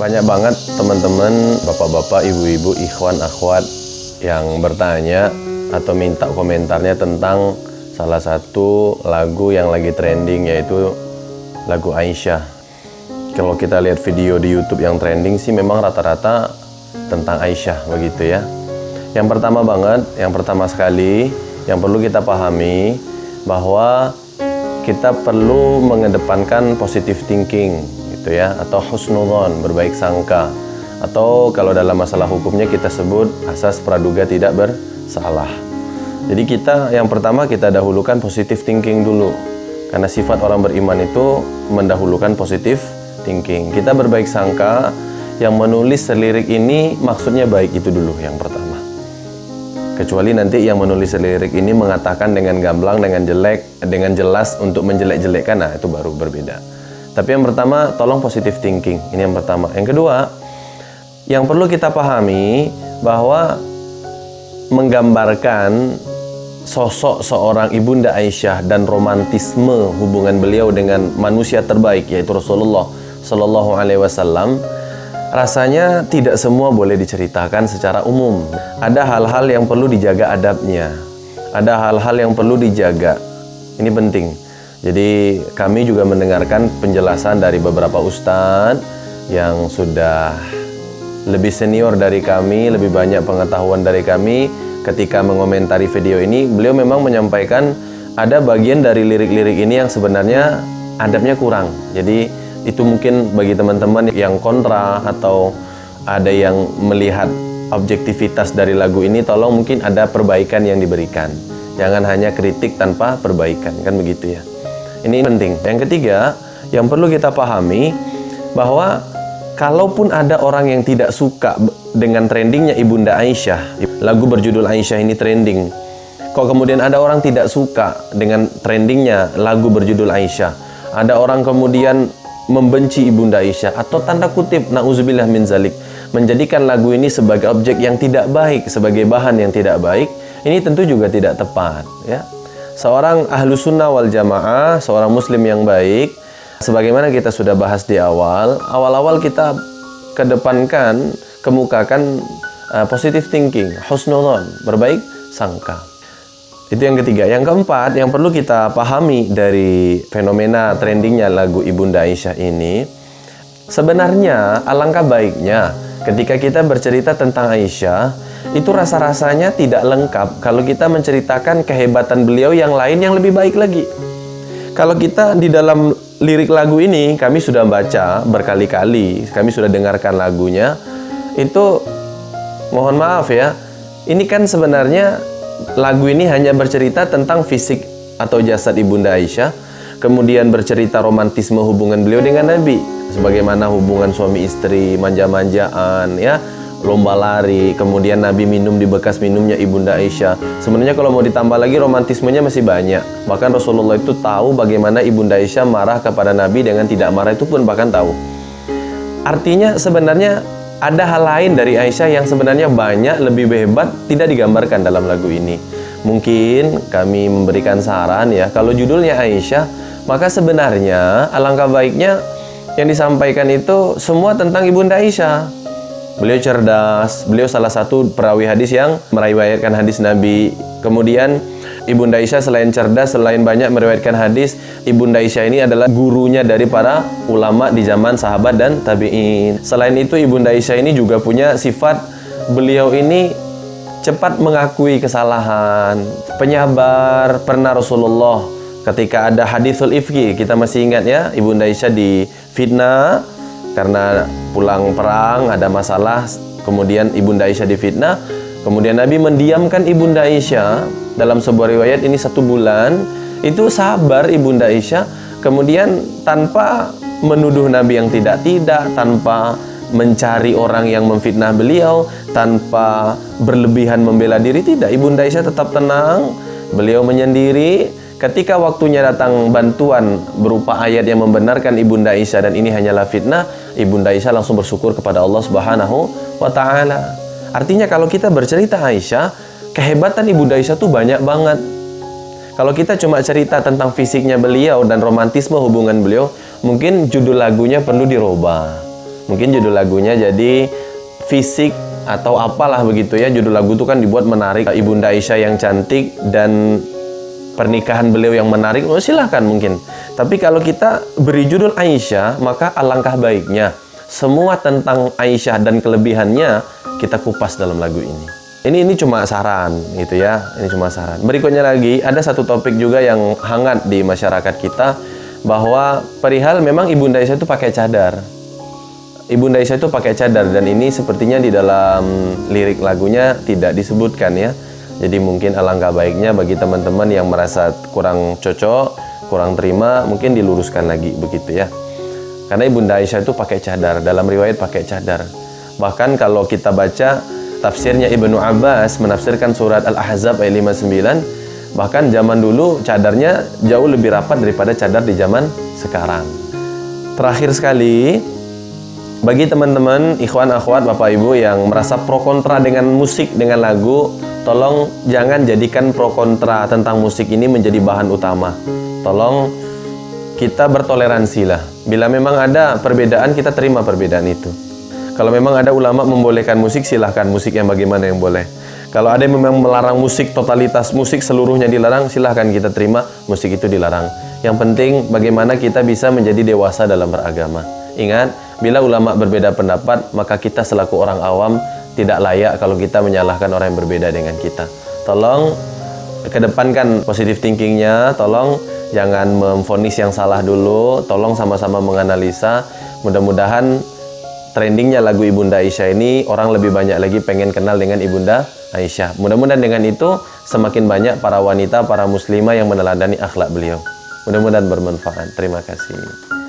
Banyak banget teman-teman, bapak-bapak, ibu-ibu, ikhwan, akhwat yang bertanya atau minta komentarnya tentang salah satu lagu yang lagi trending yaitu lagu Aisyah. Kalau kita lihat video di YouTube yang trending sih memang rata-rata tentang Aisyah begitu ya. Yang pertama banget, yang pertama sekali yang perlu kita pahami bahwa kita perlu mengedepankan positive thinking gitu ya atau husnudon berbaik sangka. Atau kalau dalam masalah hukumnya kita sebut asas praduga tidak bersalah. Jadi kita yang pertama kita dahulukan positive thinking dulu. Karena sifat orang beriman itu mendahulukan positive thinking. Kita berbaik sangka yang menulis selirik ini maksudnya baik itu dulu yang pertama. Kecuali nanti yang menulis lirik ini mengatakan dengan gamblang dengan jelek dengan jelas untuk menjelek-jelekkan nah itu baru berbeda tapi yang pertama, tolong positive thinking. Ini yang pertama. Yang kedua, yang perlu kita pahami bahwa menggambarkan sosok seorang ibunda Aisyah dan romantisme hubungan beliau dengan manusia terbaik yaitu Rasulullah Shallallahu Alaihi Wasallam rasanya tidak semua boleh diceritakan secara umum. Ada hal-hal yang perlu dijaga adabnya. Ada hal-hal yang perlu dijaga. Ini penting. Jadi kami juga mendengarkan penjelasan dari beberapa ustadz yang sudah lebih senior dari kami, lebih banyak pengetahuan dari kami ketika mengomentari video ini. Beliau memang menyampaikan ada bagian dari lirik-lirik ini yang sebenarnya adabnya kurang. Jadi itu mungkin bagi teman-teman yang kontra atau ada yang melihat objektivitas dari lagu ini tolong mungkin ada perbaikan yang diberikan. Jangan hanya kritik tanpa perbaikan, kan begitu ya. Ini penting. Yang ketiga, yang perlu kita pahami bahwa kalaupun ada orang yang tidak suka dengan trendingnya Ibunda Aisyah, lagu berjudul Aisyah ini trending. Kok kemudian ada orang tidak suka dengan trendingnya lagu berjudul Aisyah? Ada orang kemudian membenci Ibunda Aisyah atau tanda kutip nauzubillah min zalik menjadikan lagu ini sebagai objek yang tidak baik, sebagai bahan yang tidak baik, ini tentu juga tidak tepat, ya seorang ahlu sunnah wal jamaah, seorang muslim yang baik, sebagaimana kita sudah bahas di awal, awal-awal kita kedepankan, kemukakan uh, positive thinking, husnudon, berbaik sangka. Itu yang ketiga. Yang keempat, yang perlu kita pahami dari fenomena trendingnya lagu Ibunda Aisyah ini, sebenarnya alangkah baiknya ketika kita bercerita tentang Aisyah, itu rasa-rasanya tidak lengkap kalau kita menceritakan kehebatan beliau yang lain yang lebih baik lagi. Kalau kita di dalam lirik lagu ini, kami sudah baca berkali-kali, kami sudah dengarkan lagunya, itu mohon maaf ya, ini kan sebenarnya lagu ini hanya bercerita tentang fisik atau jasad Ibunda Aisyah, kemudian bercerita romantisme hubungan beliau dengan Nabi, sebagaimana hubungan suami istri, manja-manjaan, ya, lomba lari, kemudian Nabi minum di bekas minumnya Ibunda Aisyah. Sebenarnya kalau mau ditambah lagi romantismenya masih banyak. Bahkan Rasulullah itu tahu bagaimana Ibunda Aisyah marah kepada Nabi dengan tidak marah itu pun bahkan tahu. Artinya sebenarnya ada hal lain dari Aisyah yang sebenarnya banyak lebih hebat tidak digambarkan dalam lagu ini. Mungkin kami memberikan saran ya, kalau judulnya Aisyah, maka sebenarnya alangkah baiknya yang disampaikan itu semua tentang Ibunda Aisyah Beliau cerdas, beliau salah satu perawi hadis yang meriwayatkan hadis Nabi. Kemudian Ibunda Aisyah selain cerdas, selain banyak meriwayatkan hadis, Ibunda Aisyah ini adalah gurunya dari para ulama di zaman sahabat dan tabi'in. Selain itu Ibunda Aisyah ini juga punya sifat beliau ini cepat mengakui kesalahan, penyabar. Pernah Rasulullah ketika ada hadithul ifki, kita masih ingat ya, Ibunda Aisyah di fitnah karena pulang perang ada masalah kemudian ibunda Aisyah difitnah. Kemudian Nabi mendiamkan ibunda Aisyah dalam sebuah riwayat ini satu bulan. Itu sabar ibunda Aisyah. Kemudian tanpa menuduh Nabi yang tidak-tidak tanpa mencari orang yang memfitnah beliau tanpa berlebihan membela diri tidak. Ibunda Aisyah tetap tenang. Beliau menyendiri Ketika waktunya datang bantuan berupa ayat yang membenarkan Ibunda Aisyah dan ini hanyalah fitnah, Ibunda Aisyah langsung bersyukur kepada Allah Subhanahu wa taala. Artinya kalau kita bercerita Aisyah, kehebatan Ibunda Aisyah tuh banyak banget. Kalau kita cuma cerita tentang fisiknya beliau dan romantisme hubungan beliau, mungkin judul lagunya perlu dirubah. Mungkin judul lagunya jadi fisik atau apalah begitu ya. Judul lagu itu kan dibuat menarik. Ibunda Aisyah yang cantik dan pernikahan beliau yang menarik. Oh, silahkan mungkin. Tapi kalau kita beri judul Aisyah, maka alangkah baiknya semua tentang Aisyah dan kelebihannya kita kupas dalam lagu ini. Ini ini cuma saran gitu ya. Ini cuma saran. Berikutnya lagi ada satu topik juga yang hangat di masyarakat kita bahwa perihal memang Ibunda Aisyah itu pakai cadar. Ibunda Aisyah itu pakai cadar dan ini sepertinya di dalam lirik lagunya tidak disebutkan ya. Jadi mungkin alangkah baiknya bagi teman-teman yang merasa kurang cocok, kurang terima, mungkin diluruskan lagi begitu ya. Karena Ibunda Aisyah itu pakai cadar, dalam riwayat pakai cadar. Bahkan kalau kita baca tafsirnya Ibnu Abbas menafsirkan surat Al-Ahzab ayat 59, bahkan zaman dulu cadarnya jauh lebih rapat daripada cadar di zaman sekarang. Terakhir sekali, bagi teman-teman, ikhwan, akhwat, bapak ibu yang merasa pro kontra dengan musik, dengan lagu, tolong jangan jadikan pro kontra tentang musik ini menjadi bahan utama. Tolong kita bertoleransi lah. Bila memang ada perbedaan, kita terima perbedaan itu. Kalau memang ada ulama membolehkan musik, silahkan musik yang bagaimana yang boleh. Kalau ada yang memang melarang musik, totalitas musik seluruhnya dilarang, silahkan kita terima musik itu dilarang. Yang penting bagaimana kita bisa menjadi dewasa dalam beragama. Ingat, bila ulama berbeda pendapat, maka kita selaku orang awam tidak layak kalau kita menyalahkan orang yang berbeda dengan kita. Tolong kedepankan positive thinkingnya, tolong jangan memfonis yang salah dulu, tolong sama-sama menganalisa. Mudah-mudahan trendingnya lagu Ibunda Aisyah ini orang lebih banyak lagi pengen kenal dengan Ibunda Aisyah. Mudah-mudahan dengan itu semakin banyak para wanita, para muslimah yang meneladani akhlak beliau. Mudah-mudahan bermanfaat. Terima kasih.